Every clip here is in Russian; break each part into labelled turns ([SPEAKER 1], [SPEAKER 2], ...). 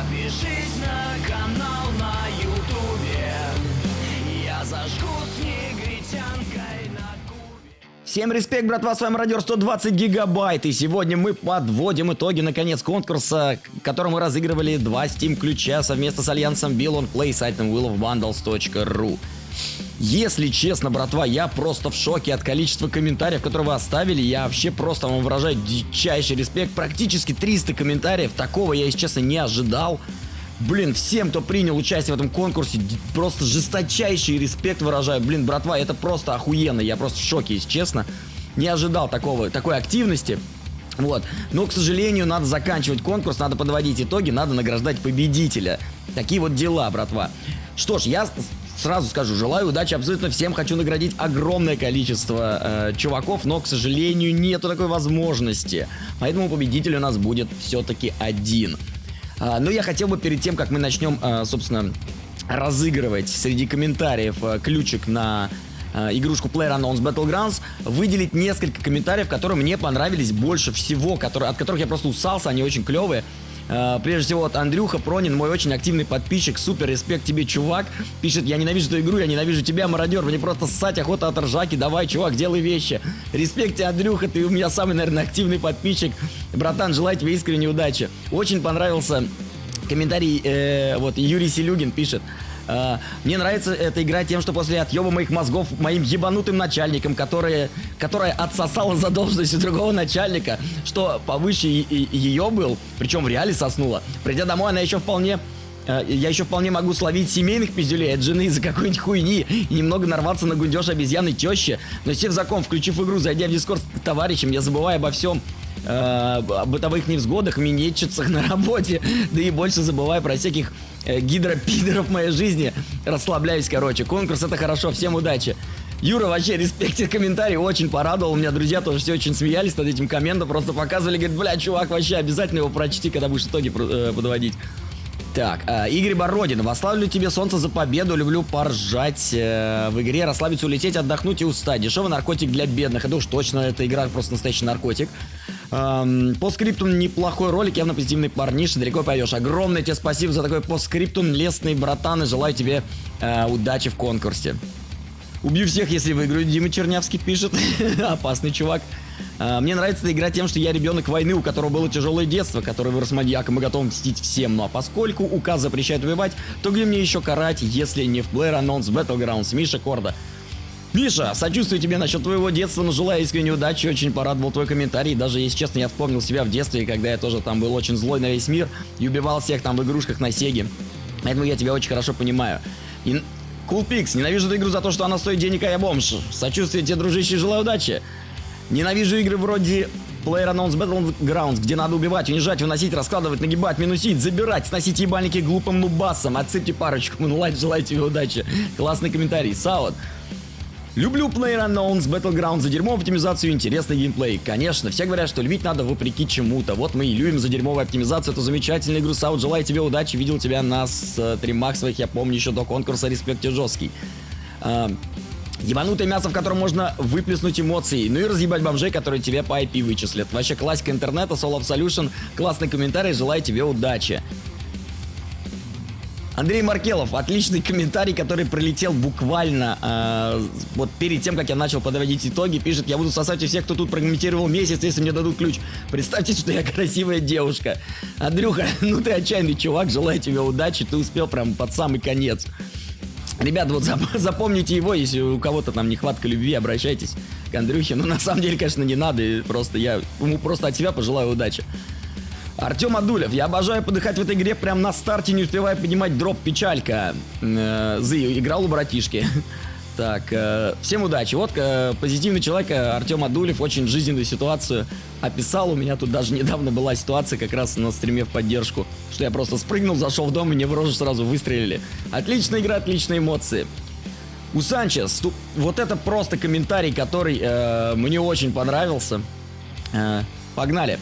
[SPEAKER 1] Подпишись на канал на ютубе. Я зажгу с негритянкой на кубе.
[SPEAKER 2] Всем респект, братва, с вами Радио 120 гигабайт, и сегодня мы подводим итоги, наконец, конкурса, в котором мы разыгрывали два Steam ключа совместно с альянсом Bill on Play, сайтом willofbundles.ru. Если честно, братва, я просто в шоке от количества комментариев, которые вы оставили. Я вообще просто вам выражаю дичайший респект. Практически 300 комментариев. Такого я, если честно, не ожидал. Блин, всем, кто принял участие в этом конкурсе, просто жесточайший респект выражаю. Блин, братва, это просто охуенно. Я просто в шоке, если честно. Не ожидал такого, такой активности. Вот. Но, к сожалению, надо заканчивать конкурс, надо подводить итоги, надо награждать победителя. Такие вот дела, братва. Что ж, я сразу скажу, желаю удачи абсолютно всем, хочу наградить огромное количество э, чуваков, но, к сожалению, нету такой возможности. Поэтому победитель у нас будет все-таки один. А, но я хотел бы перед тем, как мы начнем, а, собственно, разыгрывать среди комментариев а, ключик на а, игрушку PlayerUnknown's Battlegrounds, выделить несколько комментариев, которые мне понравились больше всего, которые, от которых я просто усался, они очень клевые. А, Прежде всего, вот Андрюха Пронин, мой очень активный подписчик, супер респект тебе, чувак. Пишет, я ненавижу эту игру, я ненавижу тебя, мародер, мне просто ссать охота от ржаки, давай, чувак, делай вещи. Респект тебе, Андрюха, ты у меня самый, наверное, активный подписчик. Братан, желаю тебе искренней удачи. Очень понравился комментарий, э, вот Юрий Селюгин пишет. «Э, Мне нравится эта игра тем, что после отъеба моих мозгов моим ебанутым начальником, которые, которая отсосала задолженность другого начальника, что повыше и- и- ее был, причем в реале соснула. Придя домой, она еще вполне э, я еще вполне могу словить семейных пиздюлей от жены из-за какой-нибудь хуйни и немного нарваться на гундеж обезьяны тещи. Но сев закон, включив игру, зайдя в дискорд к товарищам, я забываю обо всем, э, о бытовых невзгодах, минетчицах на работе, да и больше забываю про всяких гидропидоров в моей жизни. Расслабляюсь, короче. Конкурс это хорошо, всем удачи. Юра, вообще, респект тебе комментарий, очень порадовал. У меня друзья тоже все очень смеялись над этим комментом, просто показывали, говорят, бля, чувак, вообще обязательно его прочти, когда будешь итоги э, подводить. Так, э, Игорь Бородин, восславлю тебе солнце за победу, люблю поржать э, в игре, расслабиться, улететь, отдохнуть и устать. Дешевый наркотик для бедных, это уж точно, эта игра просто настоящий наркотик. Эм, по скриптум неплохой ролик, явно позитивный парниш, далеко пойдешь. Огромное тебе спасибо за такой постскриптум, лестный братан, и желаю тебе э, удачи в конкурсе. Убью всех, если выиграю. Дима Чернявский пишет. Опасный чувак. А, Мне нравится эта игра тем, что я ребенок войны, у которого было тяжелое детство, который вырос маньяком и готов мстить всем. Ну а поскольку указ запрещает убивать, то где мне еще карать, если не в PlayerUnknown's Battlegrounds? Миша Корда. Миша, сочувствую тебе насчет твоего детства, но желаю искренней удачи, очень порадовал твой комментарий. Даже, если честно, я вспомнил себя в детстве, когда я тоже там был очень злой на весь мир и убивал всех там в игрушках на Сеге. Поэтому я тебя очень хорошо понимаю. И Кулпикс, ненавижу эту игру за то, что она стоит денег, а я бомж. Сочувствие тебе, дружище, желаю удачи. Ненавижу игры вроде PlayerUnknown's Battlegrounds, где надо убивать, унижать, выносить, раскладывать, нагибать, минусить, забирать, сносить ебальники глупым нубасом. Отсыпьте парочку, ну лайк, желаю тебе удачи. Классный комментарий. Саут. Люблю PlayerUnknown's Battlegrounds за дерьмовую оптимизацию интересный геймплей. Конечно, все говорят, что любить надо вопреки чему-то. Вот мы и любим за дерьмовую оптимизацию эту замечательную игру. Саут, желаю тебе удачи. Видел тебя на стримах своих, я помню, еще до конкурса. Респект жесткий. А, Ебанутое мясо, в котором можно выплеснуть эмоции. Ну и разъебать бомжей, которые тебе по IP вычислят. Вообще классика интернета, Soul Absolution. Классный комментарий, желаю тебе удачи. Андрей Маркелов, отличный комментарий, который пролетел буквально э, вот перед тем, как я начал подводить итоги, пишет, я буду сосать у всех, кто тут прокомментировал месяц, если мне дадут ключ. Представьте, что я красивая девушка. Андрюха, ну ты отчаянный чувак, желаю тебе удачи, ты успел прям под самый конец. Ребята, вот зап- запомните его, если у кого-то там нехватка любви, обращайтесь к Андрюхе. Ну, на самом деле, конечно, не надо, просто я ему просто от себя пожелаю удачи. Артем Адулев, я обожаю подыхать в этой игре прям на старте, не успевая поднимать дроп печалька. Э, Зы, играл у братишки. Так, э, всем удачи. Вот э, позитивный человек э, Артем Адулев очень жизненную ситуацию описал. У меня тут даже недавно была ситуация как раз на стриме в поддержку, что я просто спрыгнул, зашел в дом и мне в рожу сразу выстрелили. Отличная игра, отличные эмоции. У Санчес, вот это просто комментарий, который э, мне очень понравился. Э, погнали.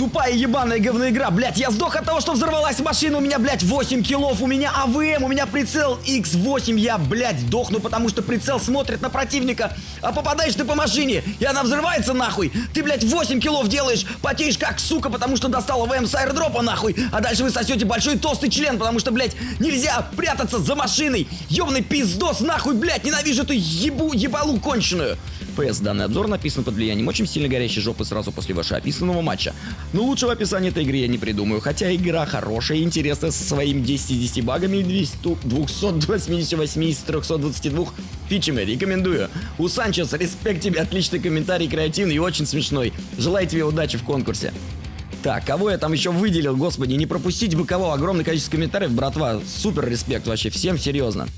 [SPEAKER 2] Тупая ебаная говная игра, блядь, я сдох от того, что взорвалась машина, у меня, блядь, 8 киллов, у меня АВМ, у меня прицел X8, я, блядь, дохну, потому что прицел смотрит на противника, а попадаешь ты по машине, и она взрывается нахуй. Ты, блядь, 8 киллов делаешь, потеешь как сука, потому что достал АВМ с аэродропа нахуй, а дальше вы сосете большой толстый член, потому что, блядь, нельзя прятаться за машиной. Ёбаный пиздос, нахуй, блядь, ненавижу эту ебу, ебалу конченую. ПС. Данный обзор написан под влиянием очень сильно горящей жопы сразу после вашего описанного матча. Но лучшего описания этой игры я не придумаю, хотя игра хорошая и интересная со своими 10 из 10 багами и 288 из 322 фичами. Рекомендую. У Санчес, респект тебе, отличный комментарий, креативный и очень смешной. Желаю тебе удачи в конкурсе. Так, кого я там еще выделил, господи, не пропустить бы кого, огромное количество комментариев, братва, супер респект вообще, всем серьезно.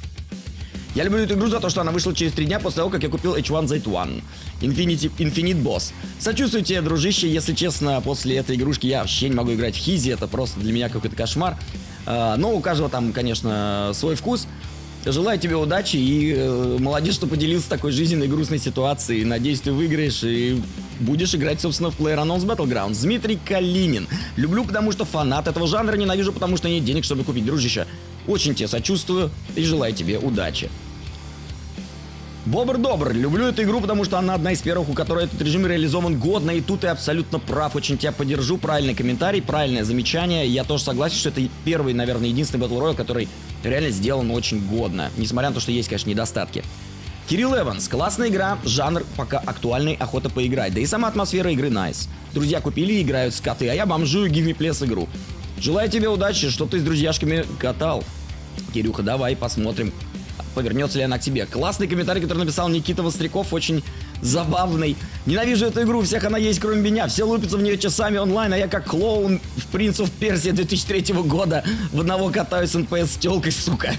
[SPEAKER 2] Я люблю эту игру за то, что она вышла через три дня после того, как я купил H1Z1 Infinity, Infinite Boss. Сочувствую тебе, дружище, если честно, после этой игрушки я вообще не могу играть в Хизи, это просто для меня какой-то кошмар. А, но у каждого там, конечно, свой вкус. Желаю тебе удачи и э, молодец, что поделился такой жизненной грустной ситуацией. Надеюсь, ты выиграешь и будешь играть, собственно, в PlayerUnknown's Battlegrounds. Дмитрий Калинин. Люблю, потому что фанат этого жанра, ненавижу, потому что нет денег, чтобы купить, дружище. Очень тебе сочувствую и желаю тебе удачи. Бобр-добр, люблю эту игру, потому что она одна из первых, у которой этот режим реализован годно, и тут ты абсолютно прав, очень тебя поддержу, правильный комментарий, правильное замечание, я тоже согласен, что это первый, наверное, единственный Battle Royale, который реально сделан очень годно, несмотря на то, что есть, конечно, недостатки. Кирилл Эванс, классная игра, жанр пока актуальный, охота поиграть, да и сама атмосфера игры nice. Друзья купили и играют скоты, а я бомжую Give Me Plus игру. Желаю тебе удачи, что ты с друзьяшками катал. Кирюха, давай посмотрим, повернется ли она к тебе. Классный комментарий, который написал Никита Востряков, очень забавный. Ненавижу эту игру, всех она есть, кроме меня. Все лупятся в нее часами онлайн, а я как клоун в Принца Персии 2003 года в одного катаюсь с НПС с телкой, сука.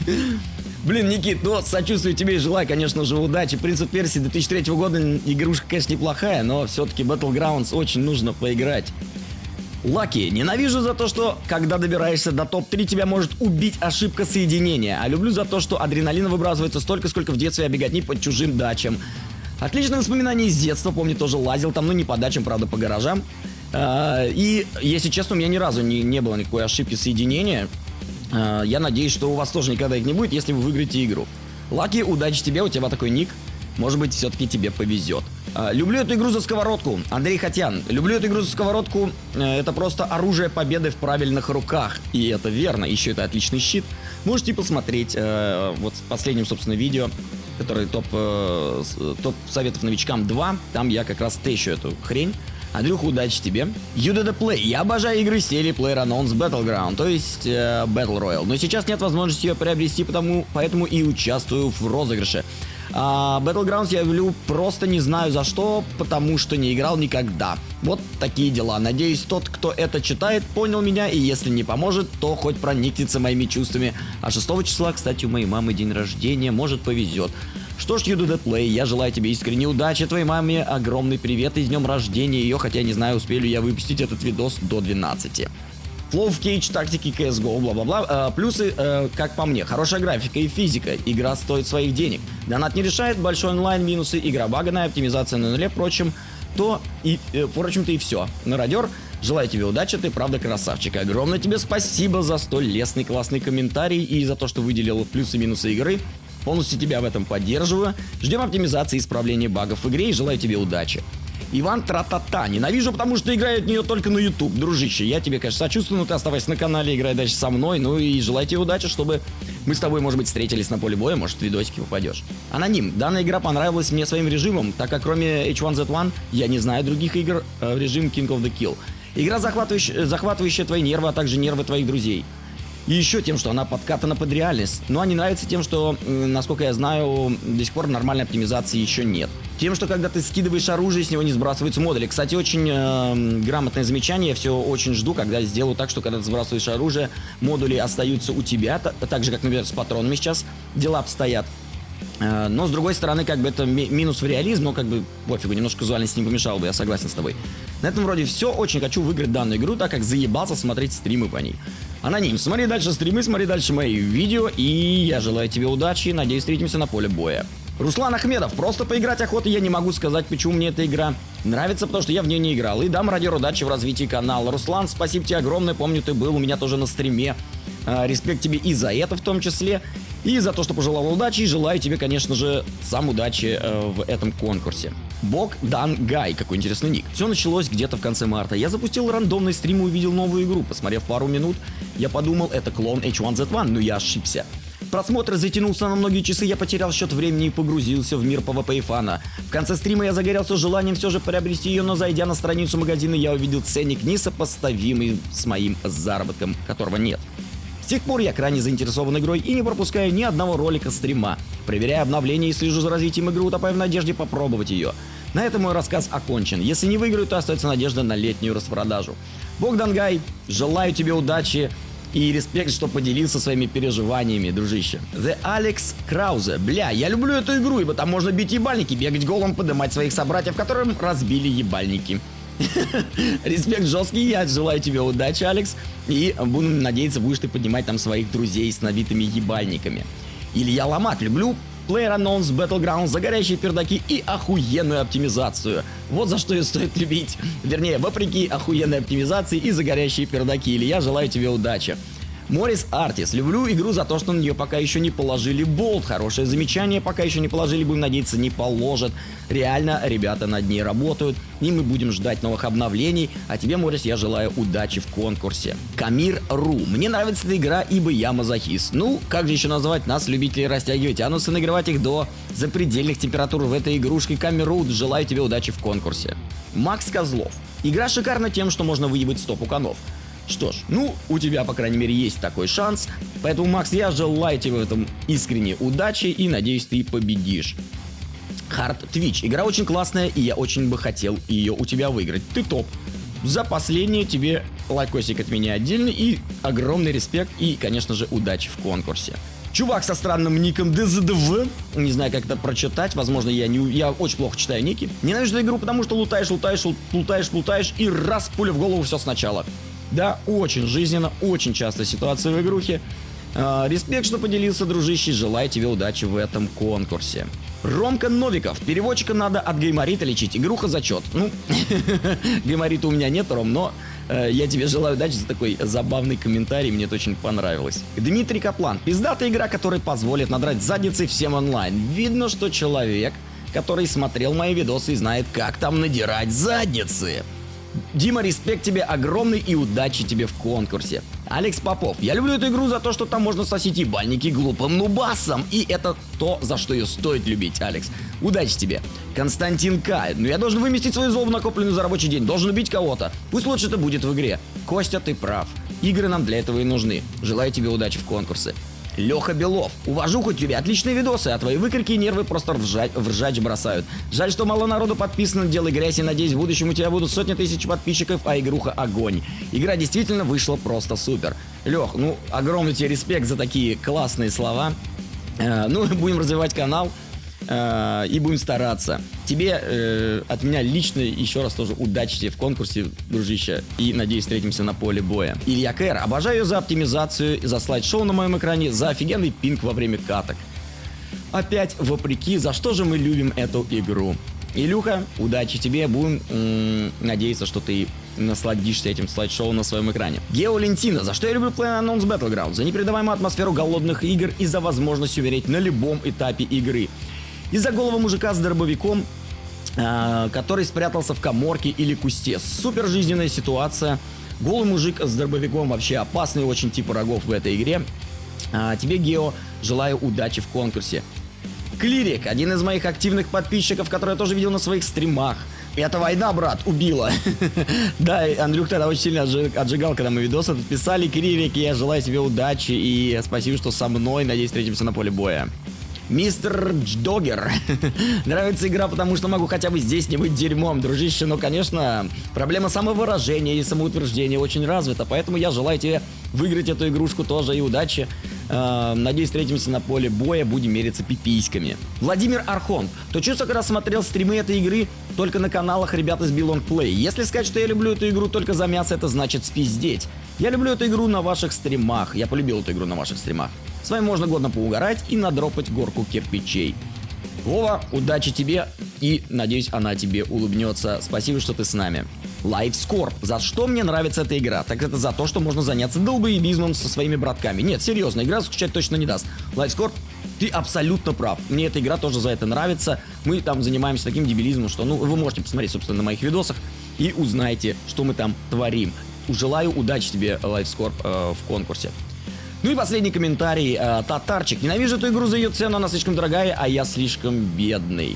[SPEAKER 2] Блин, Никит, ну, сочувствую тебе и желаю, конечно же, удачи. Принц Персии 2003 года игрушка, конечно, неплохая, но все-таки Battlegrounds очень нужно поиграть. Лаки, ненавижу за то, что когда добираешься до топ-3, тебя может убить ошибка соединения. А люблю за то, что адреналина выбрасывается столько, сколько в детстве обеготни под чужим дачам. Отличное воспоминание из детства, помню, тоже лазил там, ну не по дачам, правда, по гаражам. А, и, если честно, у меня ни разу не, не было никакой ошибки соединения. А, я надеюсь, что у вас тоже никогда их не будет, если вы выиграете игру. Лаки, удачи тебе, у тебя такой ник. Может быть, все-таки тебе повезет. А, люблю эту игру за сковородку. Андрей Хотян. Люблю эту игру за сковородку. Э, это просто оружие победы в правильных руках. И это верно. Еще это отличный щит. Можете посмотреть э, вот в последнем, собственно, видео, который топ, э, топ советов новичкам 2. Там я как раз тещу эту хрень. Андрюха, удачи тебе. UDD Play. Я обожаю игры серии PlayerUnknown's Battleground, то есть э, Battle Royale. Но сейчас нет возможности ее приобрести, потому, поэтому и участвую в розыгрыше. А Battlegrounds я люблю просто не знаю за что, потому что не играл никогда. Вот такие дела. Надеюсь, тот, кто это читает, понял меня, и если не поможет, то хоть проникнется моими чувствами. А 6 числа, кстати, у моей мамы день рождения, может повезет. Что ж, That Play, я желаю тебе искренней удачи, твоей маме огромный привет и с днем рождения ее, хотя не знаю, успею ли я выпустить этот видос до 12. Flow в Cage, тактики CSGO, бла-бла-бла. А, плюсы, э, как по мне, хорошая графика и физика. Игра стоит своих денег. Донат не решает, большой онлайн, минусы, игра баганая, оптимизация на нуле, впрочем, то и, э, впрочем-то и все. Народер, желаю тебе удачи, ты правда красавчик. Огромное тебе спасибо за столь лестный классный комментарий и за то, что выделил плюсы и минусы игры. Полностью тебя в этом поддерживаю. Ждем оптимизации и исправления багов в игре и желаю тебе удачи. Иван Тратата. Ненавижу, потому что играю от нее только на YouTube. Дружище, я тебе, конечно, сочувствую, но ты оставайся на канале, играй дальше со мной. Ну и желаю тебе удачи, чтобы мы с тобой, может быть, встретились на поле боя, может, в видосики попадешь. Аноним. Данная игра понравилась мне своим режимом, так как кроме H1Z1 я не знаю других игр э, в режим King of the Kill. Игра, захватывающая, захватывающая твои нервы, а также нервы твоих друзей. И еще тем, что она подкатана под реальность. Но она не нравится тем, что, насколько я знаю, до сих пор нормальной оптимизации еще нет. Тем, что когда ты скидываешь оружие, с него не сбрасываются модули. Кстати, очень э, грамотное замечание. Я все очень жду, когда сделаю так, что когда ты сбрасываешь оружие, модули остаются у тебя. Так же, как, например, с патронами сейчас дела обстоят. Э, но, с другой стороны, как бы это минус в реализм, но как бы пофигу, немножко визуальность не помешал бы, я согласен с тобой. На этом вроде все, очень хочу выиграть данную игру, так как заебался смотреть стримы по ней. Аноним, смотри дальше стримы, смотри дальше мои видео, и я желаю тебе удачи, надеюсь, встретимся на поле боя. Руслан Ахмедов, просто поиграть охота, я не могу сказать, почему мне эта игра Нравится, потому что я в нее не играл. И дам радио удачи в развитии канала. Руслан, спасибо тебе огромное. Помню, ты был у меня тоже на стриме. А, респект тебе и за это в том числе. И за то, что пожелал удачи. И желаю тебе, конечно же, сам удачи э, в этом конкурсе. Бог Дан Гай. Какой интересный ник. Все началось где-то в конце марта. Я запустил рандомный стрим и увидел новую игру. Посмотрев пару минут, я подумал, это клон H1Z1, но я ошибся. Просмотр затянулся на многие часы, я потерял счет времени и погрузился в мир PvP и фана. В конце стрима я загорелся желанием все же приобрести ее, но зайдя на страницу магазина, я увидел ценник несопоставимый с моим заработком, которого нет. С тех пор я крайне заинтересован игрой и не пропускаю ни одного ролика стрима. Проверяю обновления и слежу за развитием игры, утопая в надежде попробовать ее. На этом мой рассказ окончен. Если не выиграю, то остается надежда на летнюю распродажу. Богдан Гай, желаю тебе удачи, и респект, что поделился своими переживаниями, дружище. The Alex Krause. Бля, я люблю эту игру, ибо там можно бить ебальники, бегать голым, поднимать своих собратьев, которым разбили ебальники. Респект жесткий, я желаю тебе удачи, Алекс. И буду надеяться, будешь ты поднимать там своих друзей с набитыми ебальниками. Илья Ломак, люблю PlayerUnknown's Battlegrounds за горящие пердаки и охуенную оптимизацию. Вот за что ее стоит любить. Вернее, вопреки охуенной оптимизации и за горящие пердаки. Я желаю тебе удачи. Морис Артис. Люблю игру за то, что на нее пока еще не положили болт. Хорошее замечание, пока еще не положили, будем надеяться, не положат. Реально, ребята над ней работают, и мы будем ждать новых обновлений. А тебе, Морис, я желаю удачи в конкурсе. Камир Ру. Мне нравится эта игра, ибо я мазохист. Ну, как же еще назвать нас, любителей растягивать анусы, нагревать их до запредельных температур в этой игрушке. Камир Ру, желаю тебе удачи в конкурсе. Макс Козлов. Игра шикарна тем, что можно выебать стоп у конов. Что ж, ну, у тебя, по крайней мере, есть такой шанс. Поэтому, Макс, я желаю тебе в этом искренне удачи и надеюсь, ты победишь. Hard Twitch. Игра очень классная, и я очень бы хотел ее у тебя выиграть. Ты топ. За последнее тебе лайкосик от меня отдельный и огромный респект и, конечно же, удачи в конкурсе. Чувак со странным ником ДЗДВ, не знаю, как это прочитать, возможно, я, не, я очень плохо читаю ники. Ненавижу игру, потому что лутаешь, лутаешь, лутаешь, лутаешь и раз, пуля в голову, все сначала. Да, очень жизненно, очень часто ситуация в игрухе. А, респект, что поделился, дружище, желаю тебе удачи в этом конкурсе. Ромка Новиков. Переводчика надо от гайморита лечить. Игруха зачет. Ну, гайморита у меня нет, Ром, но э, я тебе желаю удачи за такой забавный комментарий. Мне это очень понравилось. Дмитрий Каплан. Пиздатая игра, которая позволит надрать задницы всем онлайн. Видно, что человек, который смотрел мои видосы и знает, как там надирать задницы. Дима, респект тебе огромный и удачи тебе в конкурсе. Алекс Попов. Я люблю эту игру за то, что там можно сосить ебальники глупым нубасом. И это то, за что ее стоит любить, Алекс. Удачи тебе. Константин К. Ну я должен выместить свою злобу, накопленную за рабочий день. Должен любить кого-то. Пусть лучше это будет в игре. Костя, ты прав. Игры нам для этого и нужны. Желаю тебе удачи в конкурсе. Леха Белов. Увожу хоть тебе отличные видосы, а твои выкрики и нервы просто ржать, в ржач бросают. Жаль, что мало народу подписано, делай грязь и надеюсь в будущем у тебя будут сотни тысяч подписчиков, а игруха огонь. Игра действительно вышла просто супер. Лех, ну огромный тебе респект за такие классные слова. Э, ну, будем развивать канал. Э, и будем стараться. Тебе э, от меня лично еще раз тоже удачи тебе в конкурсе, дружище, и надеюсь встретимся на поле боя. Илья Кэр, обожаю ее за оптимизацию, за слайд-шоу на моем экране, за офигенный пинг во время каток. Опять вопреки, за что же мы любим эту игру. Илюха, удачи тебе, будем м- надеяться, что ты насладишься этим слайд-шоу на своем экране. Гео Лентина, за что я люблю PlayerUnknown's Battleground? За непередаваемую атмосферу голодных игр и за возможность умереть на любом этапе игры. Из-за голого мужика с дробовиком, э, который спрятался в коморке или кусте. Супер жизненная ситуация. Голый мужик с дробовиком вообще опасный очень тип врагов в этой игре. А, тебе, Гео, желаю удачи в конкурсе. Клирик, один из моих активных подписчиков, который я тоже видел на своих стримах. Это война, брат, убила. да, Андрюх тогда очень сильно отжигал, когда мы видосы писали. Клирик, я желаю тебе удачи и спасибо, что со мной. Надеюсь, встретимся на поле боя. Мистер Догер. Нравится игра, потому что могу хотя бы здесь не быть дерьмом, дружище. Но, конечно, проблема самовыражения и самоутверждения очень развита. Поэтому я желаю тебе выиграть эту игрушку тоже и удачи. Э, надеюсь, встретимся на поле боя, будем мериться пиписьками. Владимир Архон. То чувство, когда смотрел стримы этой игры только на каналах ребят из Belong Play. Если сказать, что я люблю эту игру только за мясо, это значит спиздеть. Я люблю эту игру на ваших стримах. Я полюбил эту игру на ваших стримах. С вами можно годно поугарать и надропать горку кирпичей. Вова, удачи тебе и, надеюсь, она тебе улыбнется. Спасибо, что ты с нами. LifeScore. За что мне нравится эта игра? Так это за то, что можно заняться долбоебизмом со своими братками. Нет, серьезно, игра скучать точно не даст. LifeScore ты абсолютно прав. Мне эта игра тоже за это нравится. Мы там занимаемся таким дебилизмом, что, ну, вы можете посмотреть, собственно, на моих видосах и узнаете, что мы там творим. Желаю удачи тебе, LifeScore, э, в конкурсе. Ну и последний комментарий. Э, Татарчик. Ненавижу эту игру за ее цену, она слишком дорогая, а я слишком бедный.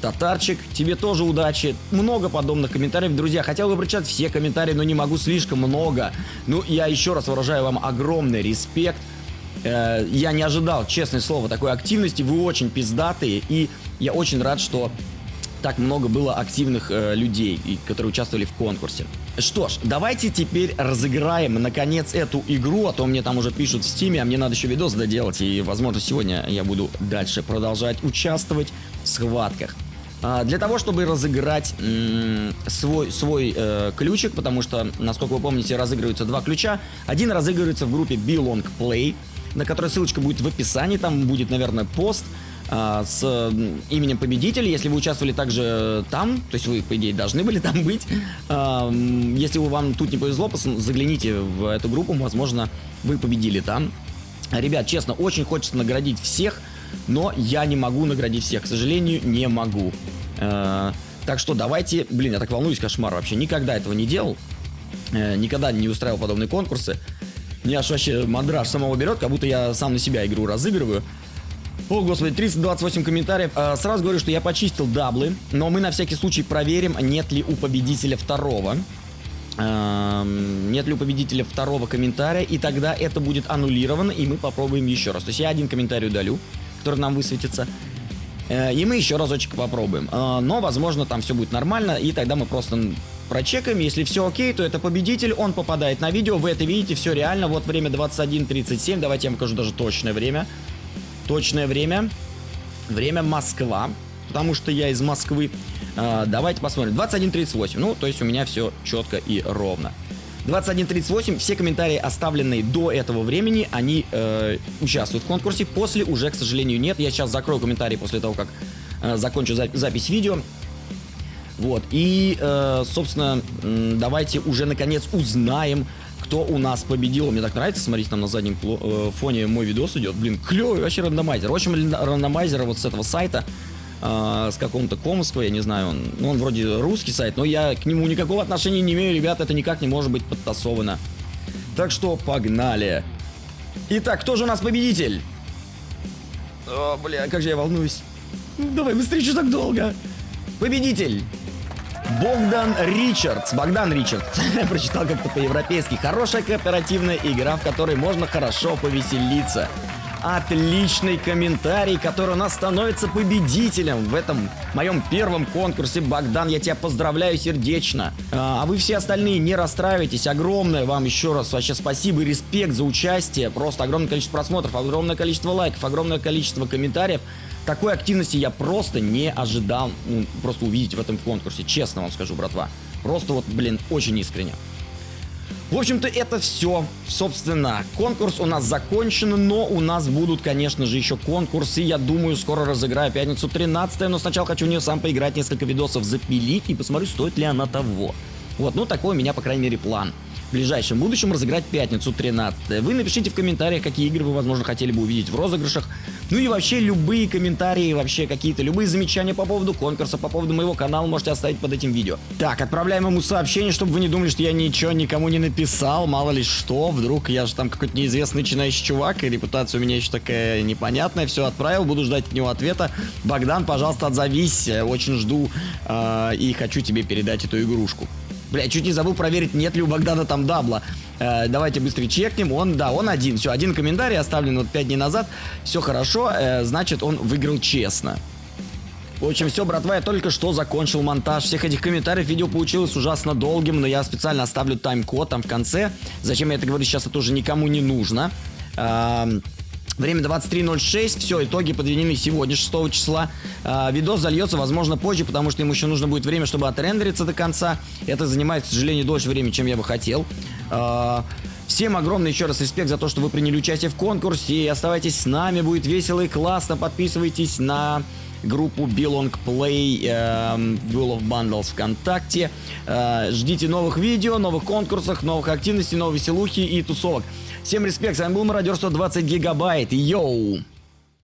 [SPEAKER 2] Татарчик, тебе тоже удачи. Много подобных комментариев. Друзья, хотел бы прочитать все комментарии, но не могу слишком много. Ну, я еще раз выражаю вам огромный респект. Э, я не ожидал, честное слово, такой активности. Вы очень пиздатые. И я очень рад, что так много было активных э, людей, которые участвовали в конкурсе. Что ж, давайте теперь разыграем, наконец, эту игру, а то мне там уже пишут в стиме, а мне надо еще видос доделать, и, возможно, сегодня я буду дальше продолжать участвовать в схватках. А, для того, чтобы разыграть свой, свой э, ключик, потому что, насколько вы помните, разыгрываются два ключа. Один разыгрывается в группе Belong Play, на которой ссылочка будет в описании, там будет, наверное, пост а, с именем победителя. Если вы участвовали также там, то есть вы, по идее, должны были там быть. А, если вам тут не повезло, загляните в эту группу, возможно, вы победили там. Ребят, честно, очень хочется наградить всех, но я не могу наградить всех, к сожалению, не могу. Э, так что давайте, блин, я так волнуюсь, кошмар вообще, никогда этого не делал, э, никогда не устраивал подобные конкурсы. Мне аж вообще мандраж самого берет, как будто я сам на себя игру разыгрываю. О, господи, 328 комментариев. А, сразу говорю, что я почистил даблы, но мы на всякий случай проверим, нет ли у победителя второго. А, нет ли у победителя второго комментария, и тогда это будет аннулировано, и мы попробуем еще раз. То есть я один комментарий удалю, который нам высветится. Э, и мы еще разочек попробуем. А, но, возможно, там все будет нормально, и тогда мы просто прочекаем. Если все окей, то это победитель, он попадает на видео. Вы это видите, все реально. Вот время 21.37. Давайте я вам покажу даже точное время. Точное время. Время Москва. Потому что я из Москвы. А, давайте посмотрим. 21.38. Ну, то есть у меня все четко и ровно. 21.38. Все комментарии, оставленные до этого времени, они э, участвуют в конкурсе. После уже, к сожалению, нет. Я сейчас закрою комментарии после того, как э, закончу за запись видео. Вот. И, э, собственно, давайте уже наконец узнаем, кто у нас победил. Мне так нравится, смотрите, там на заднем э, фоне мой видос идет. Блин, клевый вообще рандомайзер. В общем, рандомайзер вот с этого сайта, э, с какого-то комского, я не знаю, он, ну, он вроде русский сайт, но я к нему никакого отношения не имею, ребят, это никак не может быть подтасовано. Так что погнали. Итак, кто же у нас победитель? О, бля, как же я волнуюсь. Давай быстрее, что так долго? Победитель! Богдан Ричардс. Богдан Ричардс. Прочитал как-то по-европейски. Хорошая кооперативная игра, в которой можно хорошо повеселиться. Отличный комментарий, который у нас становится победителем в этом моем первом конкурсе. Богдан, я тебя поздравляю сердечно. А, а вы все остальные не расстраивайтесь. Огромное вам еще раз вообще спасибо и респект за участие. Просто огромное количество просмотров, огромное количество лайков, огромное количество комментариев. Такой активности я просто не ожидал ну, просто увидеть в этом конкурсе. Честно вам скажу, братва. Просто вот, блин, очень искренне. В общем-то, это все. Собственно, конкурс у нас закончен, но у нас будут, конечно же, еще конкурсы. Я думаю, скоро разыграю пятницу 13 но сначала хочу в нее сам поиграть, несколько видосов запилить и посмотрю, стоит ли она того. Вот, ну такой у меня, по крайней мере, план в ближайшем будущем разыграть пятницу 13 Вы напишите в комментариях, какие игры вы, возможно, хотели бы увидеть в розыгрышах. Ну и вообще любые комментарии, вообще какие-то, любые замечания по поводу конкурса, по поводу моего канала можете оставить под этим видео. Так, отправляем ему сообщение, чтобы вы не думали, что я ничего никому не написал, мало ли что, вдруг я же там какой-то неизвестный начинающий чувак, и репутация у меня еще такая непонятная, все отправил, буду ждать от него ответа. Богдан, пожалуйста, отзовись, очень жду э, и хочу тебе передать эту игрушку. Бля, чуть не забыл проверить, нет ли у Богдана там дабла. Э, давайте быстрее чекнем. Он, да, он один. Все, один комментарий оставлен вот 5 дней назад. Все хорошо, э, значит, он выиграл честно. В общем, все, братва, я только что закончил монтаж всех этих комментариев. Видео получилось ужасно долгим, но я специально оставлю тайм-код там в конце. Зачем я это говорю сейчас, это уже никому не нужно. Эм... Время 23.06, все, итоги подведены сегодня, 6 числа. А, видос зальется, возможно, позже, потому что ему еще нужно будет время, чтобы отрендериться до конца. Это занимает, к сожалению, дольше времени, чем я бы хотел. А, всем огромный еще раз респект за то, что вы приняли участие в конкурсе. И оставайтесь с нами, будет весело и классно. Подписывайтесь на группу Belong Play э, Will of Bundles ВКонтакте. Э, ждите новых видео, новых конкурсов, новых активностей, новых веселухи и тусовок. Всем респект, с вами был Мародер 120 Гигабайт. Йоу!